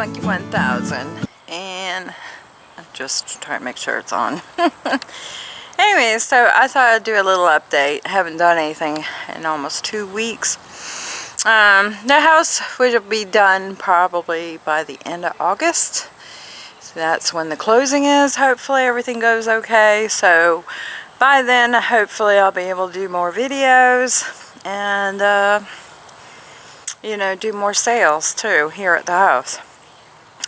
Monkey 1000 and just trying to make sure it's on. anyway, so I thought I'd do a little update. I haven't done anything in almost two weeks. Um, the house will be done probably by the end of August. So that's when the closing is. Hopefully everything goes okay. So by then, hopefully I'll be able to do more videos and, uh, you know, do more sales too here at the house.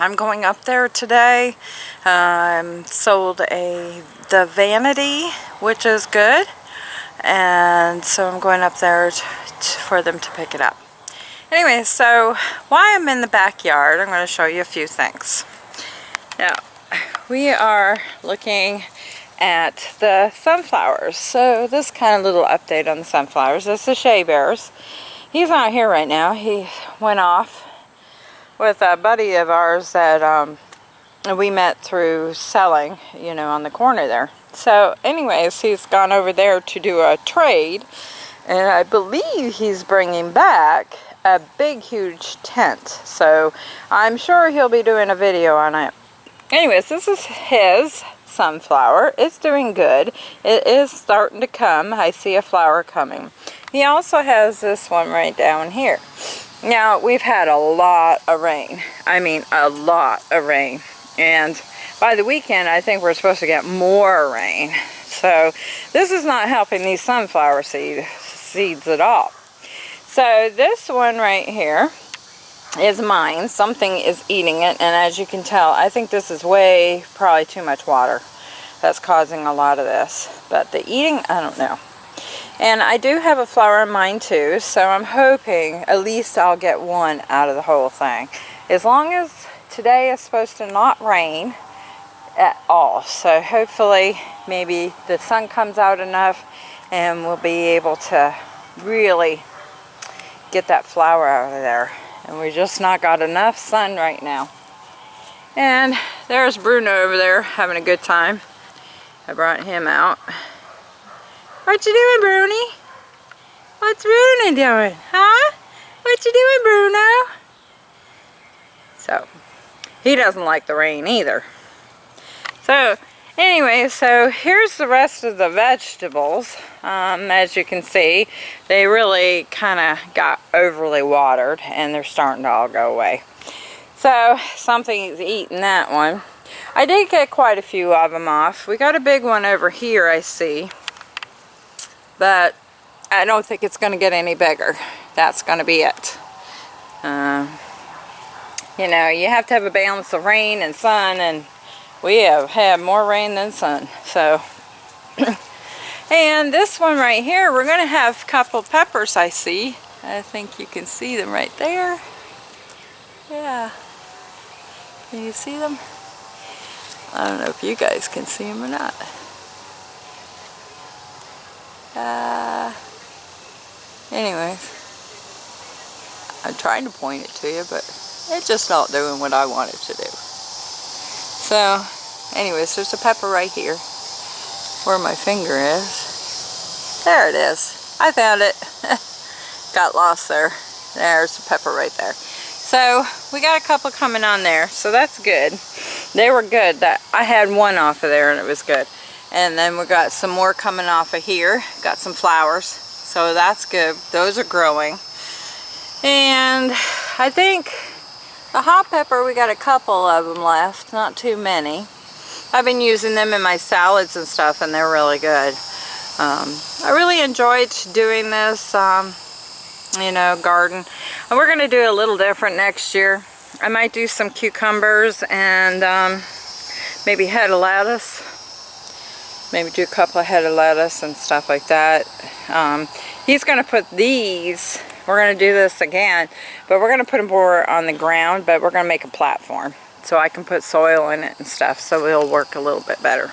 I'm going up there today. Um, sold a the Vanity, which is good. And so I'm going up there for them to pick it up. Anyway, so while I'm in the backyard, I'm going to show you a few things. Now, we are looking at the sunflowers. So this kind of little update on the sunflowers. This is Shea Bears. He's not here right now. He went off with a buddy of ours that um, we met through selling, you know, on the corner there. So anyways, he's gone over there to do a trade. And I believe he's bringing back a big huge tent. So I'm sure he'll be doing a video on it. Anyways this is his sunflower. It's doing good. It is starting to come. I see a flower coming. He also has this one right down here now we've had a lot of rain I mean a lot of rain and by the weekend I think we're supposed to get more rain so this is not helping these sunflower seed, seeds at all so this one right here is mine. Something is eating it, and as you can tell, I think this is way, probably too much water that's causing a lot of this. But the eating, I don't know. And I do have a flower in mine too, so I'm hoping at least I'll get one out of the whole thing. As long as today is supposed to not rain at all. So hopefully maybe the sun comes out enough and we'll be able to really get that flower out of there. And we just not got enough sun right now. And there's Bruno over there having a good time. I brought him out. What you doing, Bruni? What's Bruno doing? Huh? What you doing, Bruno? So, he doesn't like the rain either. So, Anyway, so here's the rest of the vegetables. Um, as you can see, they really kind of got overly watered and they're starting to all go away. So something's eating that one. I did get quite a few of them off. We got a big one over here, I see. But I don't think it's going to get any bigger. That's going to be it. Uh, you know, you have to have a balance of rain and sun and we have had more rain than sun. So, and this one right here, we're going to have a couple peppers I see. I think you can see them right there. Yeah. Can you see them? I don't know if you guys can see them or not. Uh, anyways. I'm trying to point it to you, but it's just not doing what I want it to do. So, anyways, there's a pepper right here where my finger is. There it is. I found it. Got lost there. There's the pepper right there. So, we got a couple coming on there, so that's good. They were good. That I had one off of there and it was good. And then we got some more coming off of here. Got some flowers. So that's good. Those are growing. And I think the hot pepper, we got a couple of them left, not too many. I've been using them in my salads and stuff and they're really good. Um, I really enjoyed doing this, um, you know, garden. And we're going to do a little different next year. I might do some cucumbers and um, maybe head of lettuce. Maybe do a couple of head of lettuce and stuff like that. Um, he's going to put these we're going to do this again, but we're going to put them more on the ground, but we're going to make a platform so I can put soil in it and stuff so it'll work a little bit better.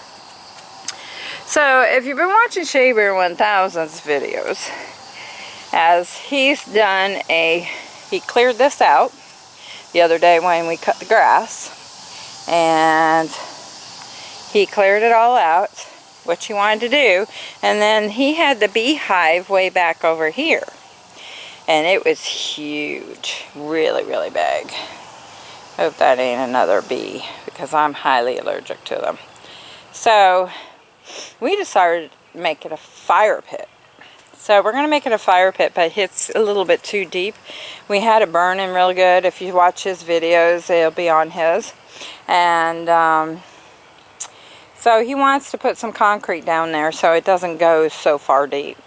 So if you've been watching Shea Bear 1000's videos, as he's done a, he cleared this out the other day when we cut the grass, and he cleared it all out, which he wanted to do, and then he had the beehive way back over here and it was huge really really big Hope that ain't another bee because I'm highly allergic to them. So we decided to make it a fire pit. So we're going to make it a fire pit, but it's a little bit too deep. We had it burning real good. If you watch his videos, it'll be on his. And um, so he wants to put some concrete down there so it doesn't go so far deep.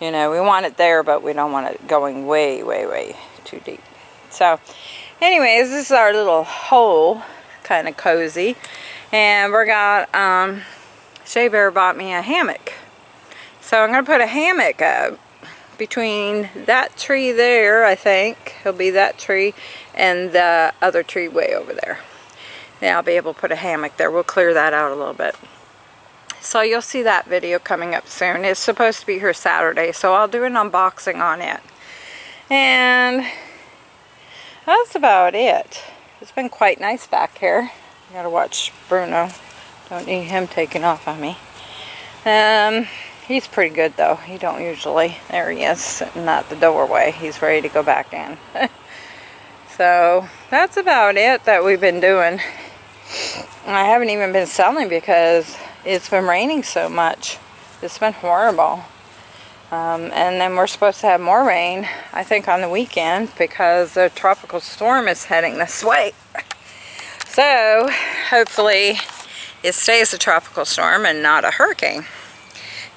You know, we want it there, but we don't want it going way, way, way too deep. So anyways, this is our little hole, kind of cozy. And we got, um, Shea Bear bought me a hammock. So I'm going to put a hammock up between that tree there, I think. It'll be that tree and the other tree way over there. Now I'll be able to put a hammock there. We'll clear that out a little bit. So you'll see that video coming up soon. It's supposed to be here Saturday, so I'll do an unboxing on it. And that's about it. It's been quite nice back here. I gotta watch Bruno. Don't need him taking off on me. Um, he's pretty good though. He don't usually. There he is, sitting at the doorway. He's ready to go back in. so that's about it that we've been doing. I haven't even been selling because it's been raining so much. It's been horrible. Um, and then we're supposed to have more rain, I think, on the weekend because the tropical storm is heading this way. So, hopefully, it stays a tropical storm and not a hurricane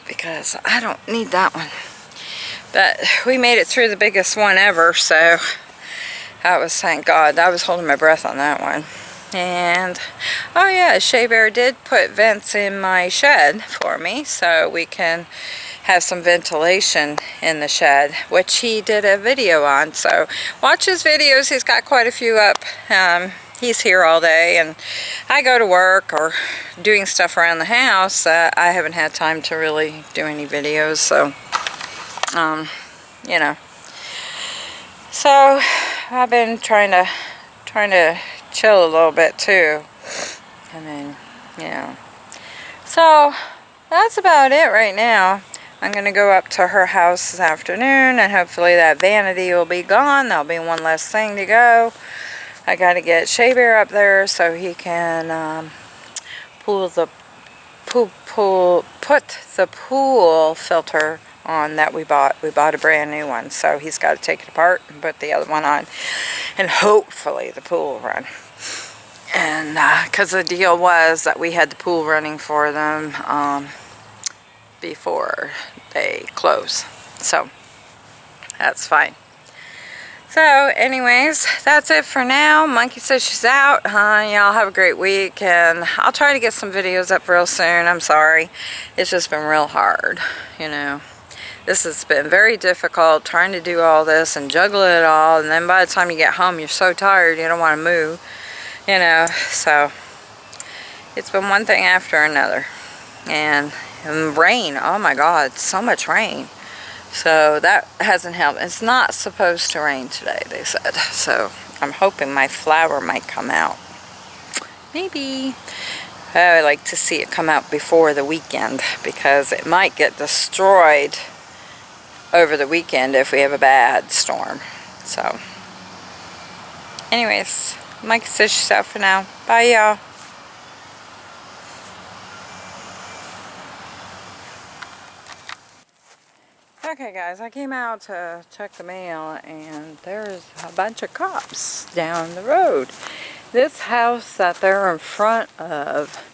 because I don't need that one. But we made it through the biggest one ever, so that was, thank God, I was holding my breath on that one. And, oh yeah, Shea Bear did put vents in my shed for me, so we can have some ventilation in the shed, which he did a video on. So watch his videos. He's got quite a few up. Um, he's here all day and I go to work or doing stuff around the house. Uh, I haven't had time to really do any videos. So, um, you know. So I've been trying to, trying to chill a little bit too. I mean, know. So that's about it right now. I'm going to go up to her house this afternoon and hopefully that vanity will be gone. There'll be one less thing to go. I got to get Shea Bear up there so he can um, pull the pool, put the pool filter on that we bought. We bought a brand new one, so he's got to take it apart and put the other one on, and hopefully the pool will run. And because uh, the deal was that we had the pool running for them um, before they close. So, that's fine. So, anyways, that's it for now. Monkey says she's out. Uh, y'all have a great week, and I'll try to get some videos up real soon. I'm sorry. It's just been real hard, you know. This has been very difficult trying to do all this and juggle it all, and then by the time you get home, you're so tired you don't want to move, you know. So, it's been one thing after another. And and rain, oh my god, so much rain. So that hasn't helped. It's not supposed to rain today, they said. So I'm hoping my flower might come out. Maybe. Oh, I would like to see it come out before the weekend because it might get destroyed over the weekend if we have a bad storm. So, anyways, Mike says she's for now. Bye, y'all. Okay guys, I came out to check the mail and there's a bunch of cops down the road. This house that they're in front of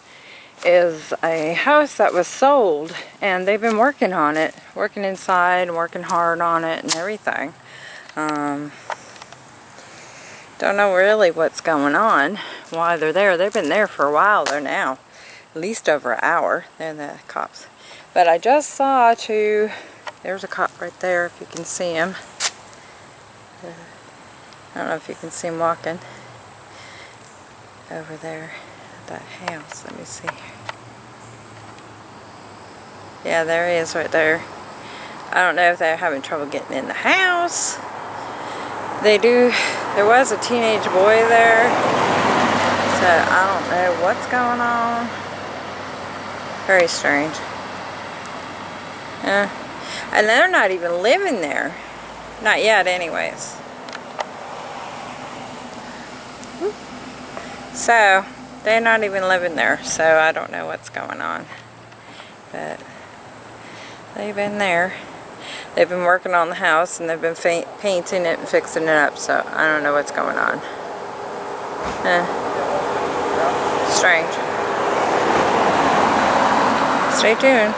is a house that was sold and they've been working on it, working inside and working hard on it and everything. Um, don't know really what's going on, why they're there. They've been there for a while there now, at least over an hour, they're the cops. But I just saw two there's a cop right there if you can see him. I don't know if you can see him walking over there that house. Let me see. Yeah, there he is right there. I don't know if they're having trouble getting in the house. They do, there was a teenage boy there. So I don't know what's going on. Very strange. Yeah. And they're not even living there. Not yet anyways. So, they're not even living there, so I don't know what's going on. But they've been there. They've been working on the house and they've been painting it and fixing it up, so I don't know what's going on. Eh. Strange. Stay tuned.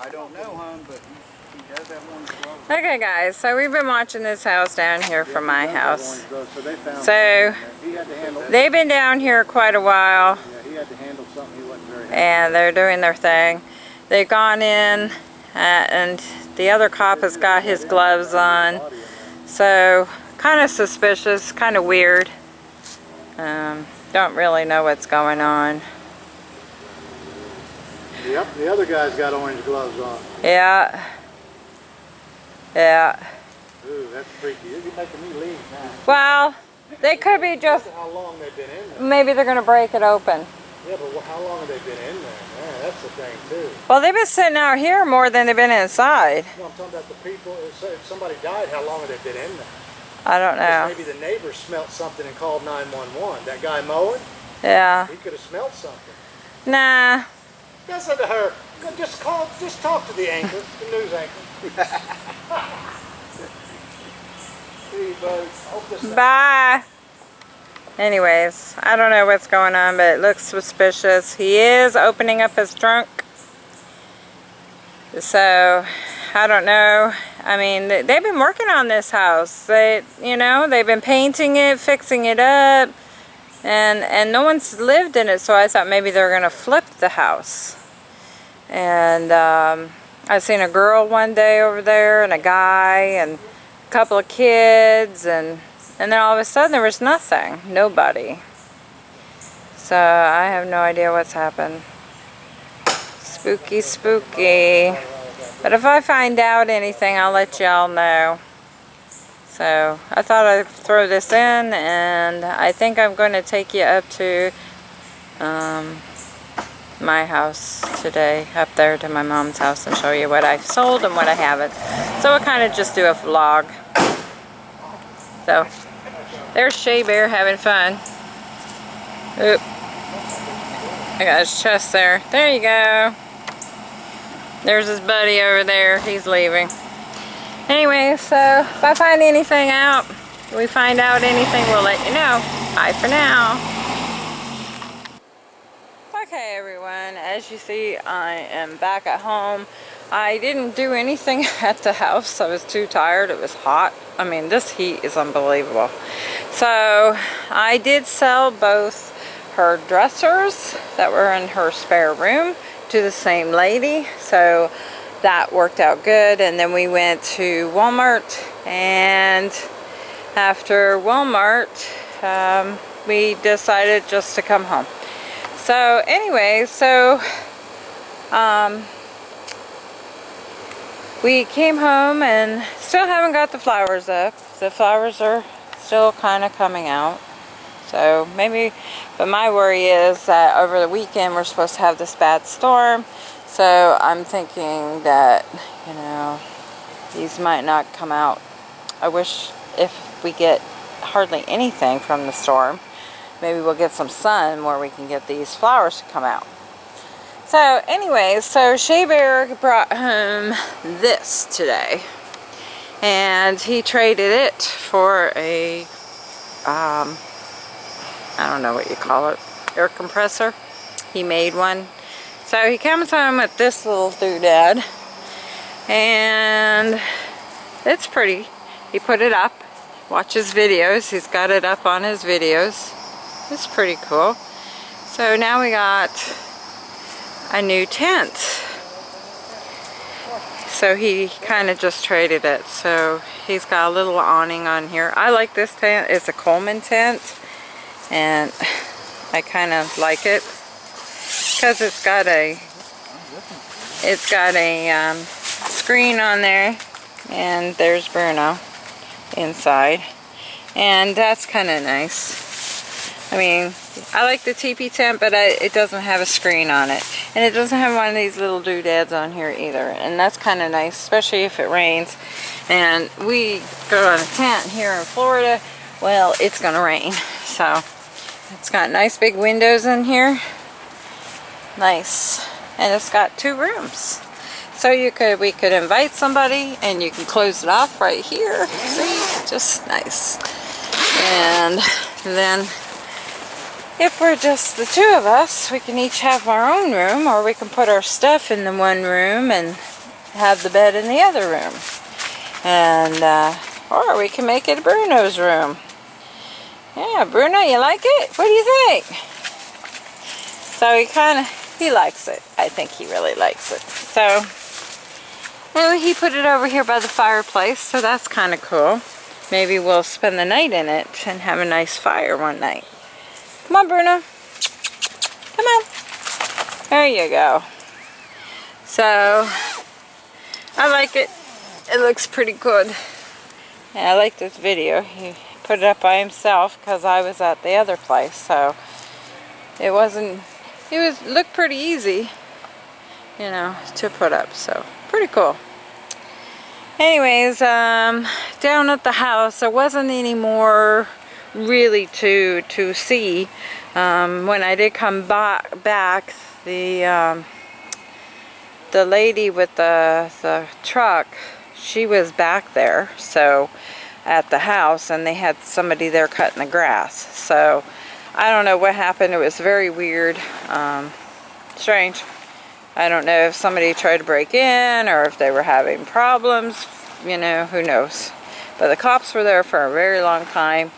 I don't know, hon, but he, he does have one glove. Okay guys, so we've been watching this house down here from my He does have house. So they found. So- He had to handle, They've been down here quite a while. yeah, he had to handle something he wasn't very. happy and they're doing their thing. They've gone in uh, and the other cop has got his gloves on. body in there. So kind of suspicious, kind of weird. Um, don't really know what's going on. Yep, the other guy's got orange gloves on. Yeah. Yeah. Ooh, that's freaky. You're making me leave now. Well, they could be just, how long they've been in there. maybe they're going to break it open. Yeah, but how long have they been in there? Yeah, that's the thing too. Well, they've been sitting out here more than they've been inside. No, I'm talking about the people. If somebody died, how long have they been in there? I don't know. Maybe the neighbor smelt something and called 911. That guy mowing, Yeah. he could have smelled something. Nah. Listen to her. Just call. Just talk to the anchor, the news anchor. Bye. Anyways, I don't know what's going on, but it looks suspicious. He is opening up his trunk. So, I don't know. I mean, they- they've been working on this house. They, you know, they've been painting it, fixing it up, and and no one's lived in it. So I thought maybe they're gonna flip the house. And um, I seen a girl one day over there, and a guy, and a couple of kids, and and then all of a sudden there was nothing, nobody. So I have no idea what's happened. Spooky, spooky. But if I find out anything, I'll let y'all know. So I thought I'd throw this in, and I think I'm going to take you up to um, my house today, up there to my mom's house, and show you what I've sold and what I haven't. So we'll kind of just do a vlog. So there's Shea Bear having fun. Oop. I got his chest there. There you go. There's his buddy over there. He's leaving. Anyway, so if I find anything out, we find out anything, we'll let you know. Bye for now. Okay, everyone. As you see, I am back at home. I didn't do anything at the house. I was too tired. It was hot. I mean, this heat is unbelievable. So, I did sell both her dressers that were in her spare room to the same lady. So, that worked out good. And then we went to Walmart and after Walmart, um, we decided just to come home. So anyway, so um, we came home and still haven't got the flowers up. The flowers are still kind of coming out. So maybe, but my worry is that over the weekend we're supposed to have this bad storm. So I'm thinking that, you know, these might not come out. I wish if we get hardly anything from the storm, maybe we'll get some sun where we can get these flowers to come out. So anyways, so Shea Bear brought home this today. And he traded it for a, um, I don't know what you call it, air compressor. He made one. So he comes home with this little doodad. And it's pretty. He put it up, watches videos. He's got it up on his videos. It's pretty cool. So now we got a new tent. So he kind of just traded it. So he's got a little awning on here. I like this tent. It's a Coleman tent. And I kind of like it. Because it's got a it's got a um, screen on there. And there's Bruno inside. And that's kind of nice. I mean, I like the teepee tent, but I, it doesn't have a screen on it. And it doesn't have one of these little doodads on here either. And that's kind of nice, especially if it rains. And we go on a tent here in Florida. Well, it's going to rain. So, it's got nice big windows in here. Nice. And it's got two rooms. So you could, we could invite somebody and you can close it off right here. See, just nice. And then if we're just the two of us, we can each have our own room or we can put our stuff in the one room and have the bed in the other room. And, uh, or we can make it Bruno's room. Yeah, Bruno, you like it? What do you think? So he kind of, he likes it. I think he really likes it. So, anyway, he put it over here by the fireplace, so that's kind of cool. Maybe we'll spend the night in it and have a nice fire one night. Come on, Bruno. Come on. There you go. So, I like it. It looks pretty good. And I like this video. He put it up by himself because I was at the other place. So, it wasn't, it was looked pretty easy, you know, to put up. So, pretty cool anyways um down at the house there wasn't any more really to to see um when i did come back back the um the lady with the the truck she was back there so at the house and they had somebody there cutting the grass so i don't know what happened it was very weird um strange I don't know if somebody tried to break in or if they were having problems, you know, who knows. But the cops were there for a very long time.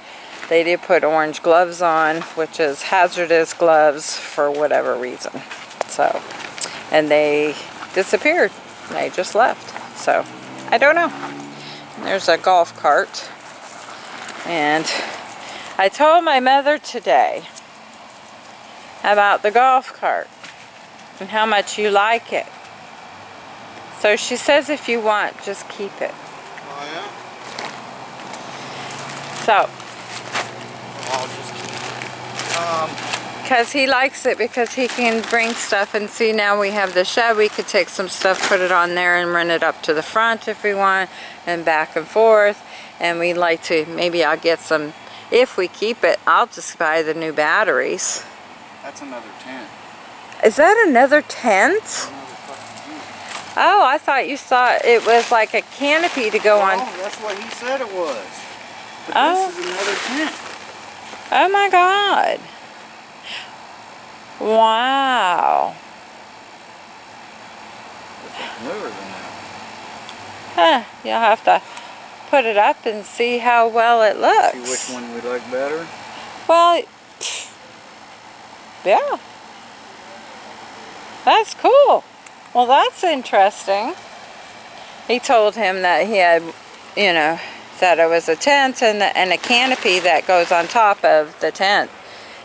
They did put orange gloves on, which is hazardous gloves for whatever reason. So, and they disappeared. They just left. So, I don't know. There's a golf cart. And I told my mother today about the golf cart and how much you like it. So she says if you want, just keep it. Oh yeah? So, Um, because he likes it because he can bring stuff and see now we have the shed we could take some stuff put it on there and run it up to the front if we want and back and forth and we'd like to maybe I'll get some if we keep it I'll just buy the new batteries that's another tent. is that another tent Another fucking tent. oh I thought you saw it was like a canopy to go on that's what he said it was. But Oh. this is another tent. Oh my god wow Newer than that. huh you'll have to put it up and see how well it looks See which one we like better? Well, yeah. That's cool. Well, that's interesting. He told him that he had, you know, that it was a tent and, and a canopy that goes on top of the tent.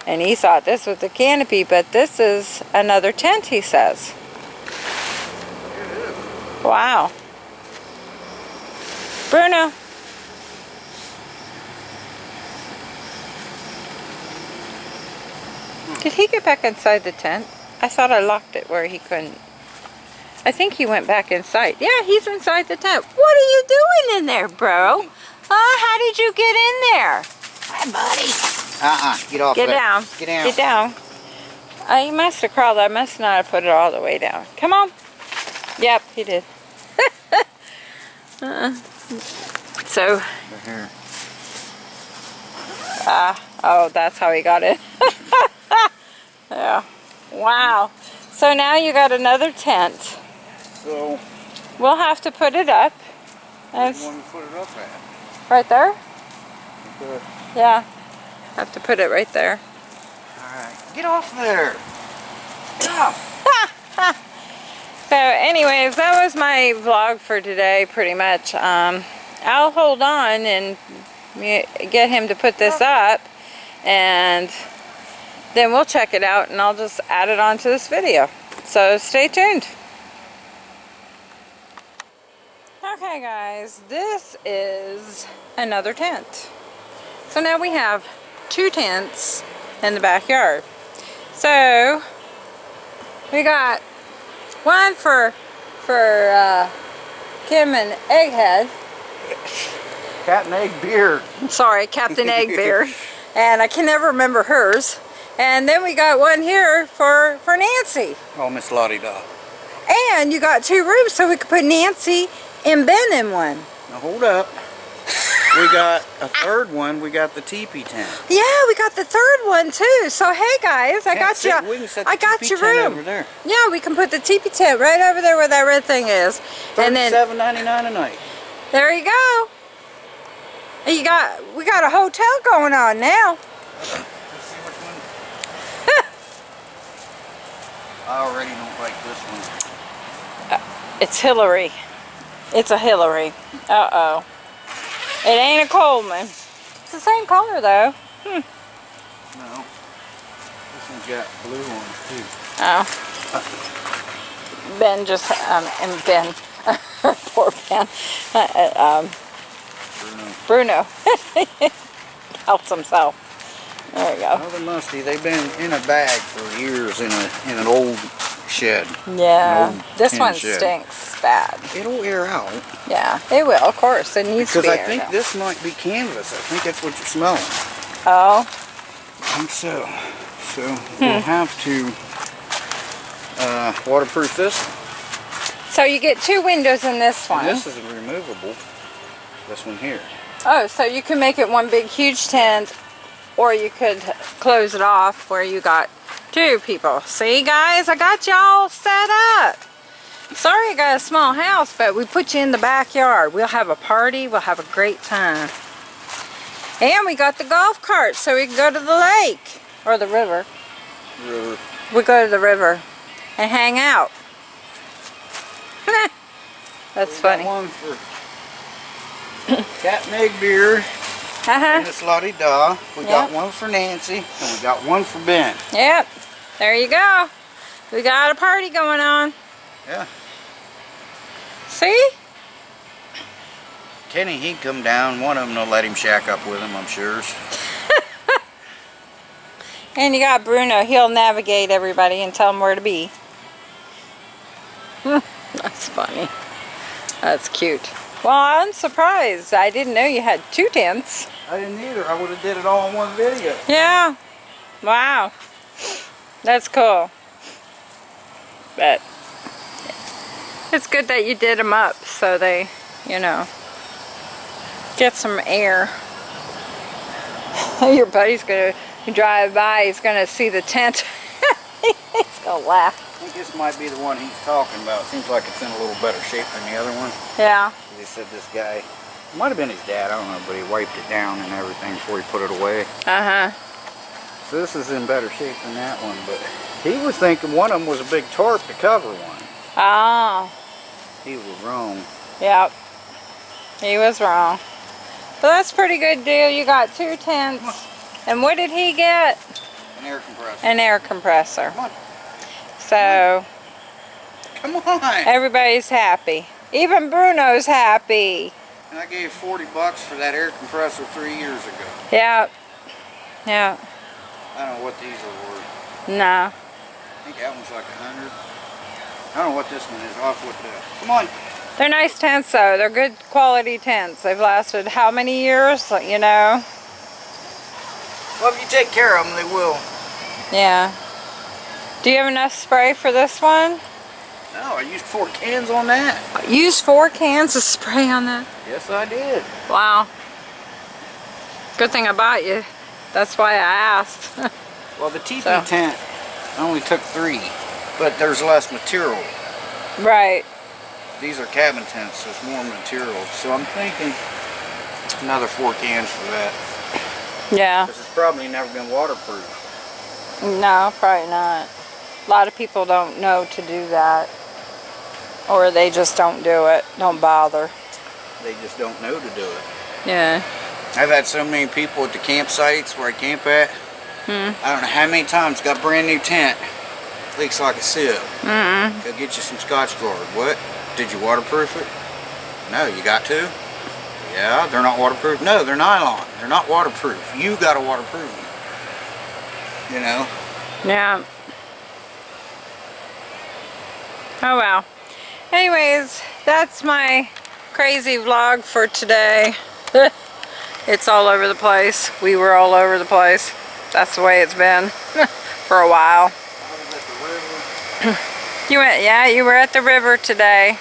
And he thought this was the canopy, but this is another tent, he says. Wow. Bruno. Did he get back inside the tent? I thought I locked it where he couldn't. I think he went back inside. Yeah, he's inside the tent. What are you doing in there, bro? Huh? How did you get in there? Hi, buddy. Uh-uh. Get off Get that. down. Get down. Get down. Uh, he must have crawled. I must not have put it all the way down. Come on. Yep, he did. uh, so, Right here. Ah, oh, that's how he got it. yeah. Wow. So now you got another tent. So, We'll have to put it up. where do you want to put it up at? right there? Yeah. Have to put it right there. Alright. Get off there. So anyways, that was my vlog for today pretty much. Um, I'll hold on and get him to put this up and then we'll check it out and I'll just add it onto this video. So stay tuned. Okay guys, this is another tent. So now we have two tents in the backyard. So we got one for for uh, Kim and Egghead. Captain and egg beard. Sorry, Captain Eggbeard. and I can never remember hers. And then we got one here for for Nancy. Oh, Miss Lottie Da. And you got two rooms so we could put Nancy and Ben in one. Now hold up. We got a third one. We got the teepee tent. Yeah, we got the third one too. So hey guys, I Can't got sit- you. We can set the I got your room. over there. Yeah, we can put the teepee tent right over there where that red thing is. And then seven ninety nine a night. there you go. You got we got a hotel going on now. Let's see which one. I already don't like this one. It's Hillary. It's a Hillary. Uh oh. It ain't a Coleman. It's the same color though. Hmm. No. This one's got blue on it too. Oh. Ben just um and Ben. Poor Ben. Uh, uh, um, Bruno. Bruno helps himself. There you go. Well, musty. They've been in a bag for years in a in an old shed. Yeah, this one shed. stinks bad. It'll air out Yeah, it will. Of course, it needs because to be. I think out. this might be canvas. I think that's what you're smelling. Oh, I think so. So Hmm. we'll have to uh, waterproof this. so you get two windows in this one. This is removable. This one here. Oh, so you can make it one big huge tent, or you could close it off where you got two people. See, guys, I got y'all set up. Sorry, I got a small house, but we put you in the backyard. We'll have a party. We'll have a great time. And we got the golf cart, so we can go to the lake or the river. River. We go to the river and hang out. That's We got funny. one for Cat and Egg Beer Uh-huh. and Miss Lottie Da. We got one for Nancy and we got one for Ben. Yep. There you go. We got a party going on. Yeah. See? Kenny, he'd come down. One of them will let him shack up with him, I'm sure. And you got Bruno. He'll navigate everybody and tell them where to be. That's funny. That's cute. Well, I'm surprised. I didn't know you had two tents. I didn't either. I would have did it all in one video. Yeah. Wow. That's cool. But it's good that you did them up so they, you know, get some air. Your buddy's gonna drive by. He's gonna see the tent. he's gonna laugh. I think this might be the one he's talking about. Seems like it's in a little better shape than the other one. Yeah. They said this guy, it might have been his dad, I don't know, but he wiped it down and everything before he put it away. Uh huh. So this is in better shape than that one, but he was thinking one of them was a big tarp to cover one. Oh. He was wrong. Yep. He was wrong. But that's a pretty good deal. You got two tents. And what did he get? An air compressor. An air compressor. Come on. So Come on! everybody's happy. Even Bruno's happy. And I gave 40 bucks for that air compressor three years ago. Yep. Yeah. I don't know what these are worth. No. I think that one's like a hundred. I don't know what this one is. Off with the. Come on. They're nice tents though. They're good quality tents. They've lasted how many years? You know? Well, if you take care of them, they will. Yeah. Do you have enough spray for this one? No, I used four cans on that. Used four cans of spray on that. Yes, I did. Wow. Good thing I bought you. That's why I asked. Well, the teepee So. tent, I only took three, but there's less material. right. These are cabin tents, so it's more material. So I'm thinking another four cans for that. Yeah. This has probably never been waterproof. No, probably not. A lot of people don't know to do that. Or they just don't do it. Don't bother. They just don't know to do it. Yeah. I've had so many people at the campsites where I camp at. Hmm. I don't know how many times got a brand new tent. Leaks like a sieve. Mm-mm. Go get you some Scotchgard. What? Did you waterproof it? No, you got to? Yeah, they're not waterproof. No, they're nylon. They're not waterproof. You got to waterproof them. you know. Yeah. Oh well. Anyways, that's my crazy vlog for today. it's all over the place. We were all over the place. That's the way it's been for a while. You went, yeah, you were at the river today.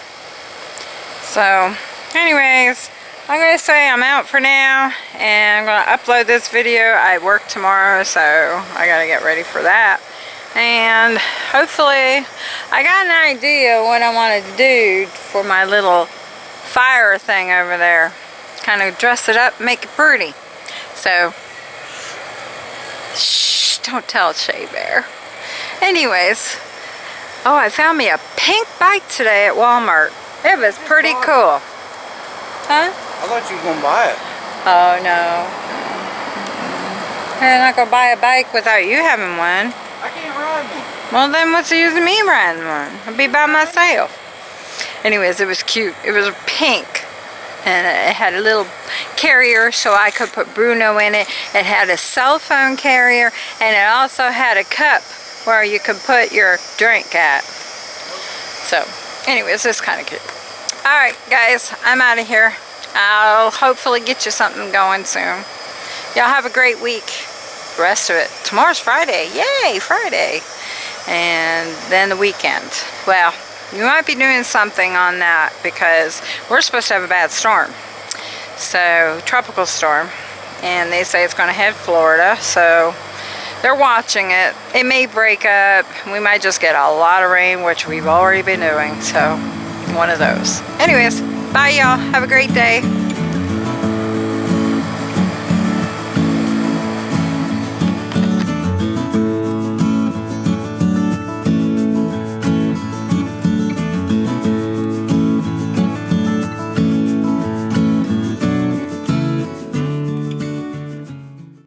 So, anyways, I'm going to say I'm out for now and I'm going to upload this video. I work tomorrow, so I got to get ready for that. And hopefully, I got an idea what I wanted to do for my little fire thing over there. Kind of dress it up, make it pretty. So, shh, don't tell Shea Bear. Anyways, oh, I found me a pink bike today at Walmart. It was pretty cool. Huh? I thought you were gonna buy it. Oh no. I'm not gonna buy a bike without you having one. I can't ride one. Well then what's the use of me riding one? I'll be by myself. Anyways, it was cute. It was pink. And it had a little carrier so I could put Bruno in it. It had a cell phone carrier and it also had a cup where you could put your drink at. So, anyways, it's kind of cute. Alright guys, I'm out of here. I'll hopefully get you something going soon. Y'all have a great week. The rest of it. Tomorrow's Friday. Yay, Friday. And then the weekend. Well, you might be doing something on that because we're supposed to have a bad storm. So, tropical storm. And they say it's going to hit Florida. So, they're watching it. It may break up. We might just get a lot of rain, which we've already been doing. So, one of those. Anyways, bye y'all. Have a great day.